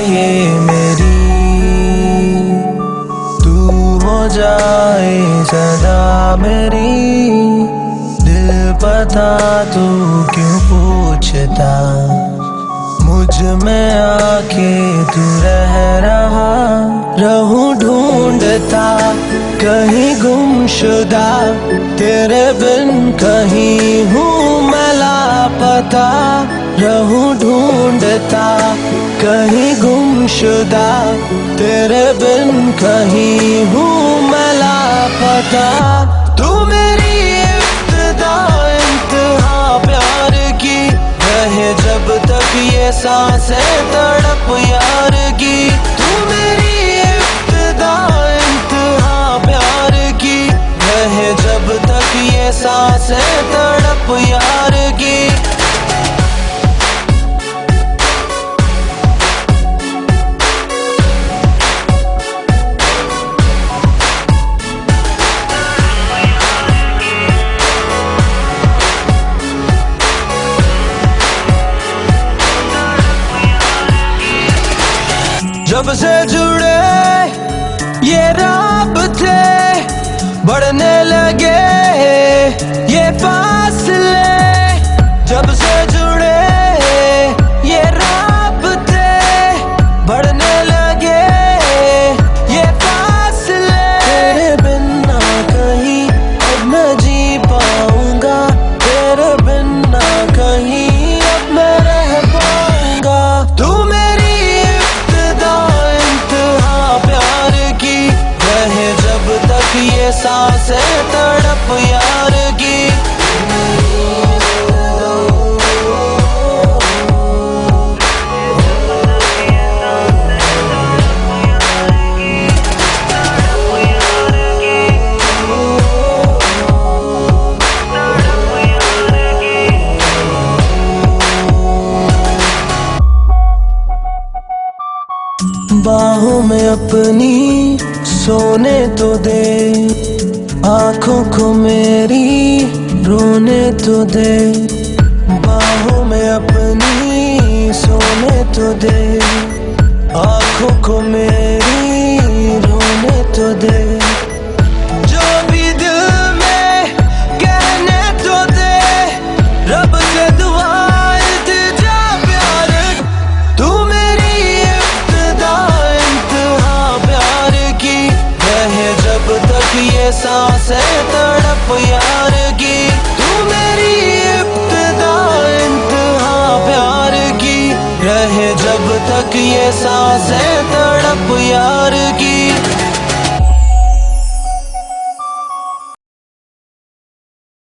یہ میری۔ تو ہو جائے صدا میری۔ دل پتا تو کیوں پوچھتا۔ مجھ میں آ کے تو رہ رہا۔ رہوں ڈھونڈتا، کہیں گم شدہ تیرے بن کہیں ہوں میں لاپتا۔ رہوں ڈھونڈتا، کہیں گم شدہ تیرے بن کہیں ہوں میں لاپتا تو میری ابتدا، انتہا پیار کی رہے جب تک یہ سانسیں تڑپ یار کی۔ تو میری ابتدا، انتہا پیار کی رہے جب تک یہ سانسیں تڑپ یار کی۔ جب سے جڑے یہ راب تھے بڑھنے لگے یہ فاصلے سانسیں تڑپ یار باہوں میں اپنی سونے تو دے۔ آنکھوں کو میری رونے تو دے۔ باہوں میں اپنی سونے تو دے۔ آنکھوں کو میری رونے تو دے۔ تک سانسیں تڑپ یار کی۔ تو میری ابتدا انتہا پیار کی۔ رہے جب تک یہ سانسیں تڑپ یار کی۔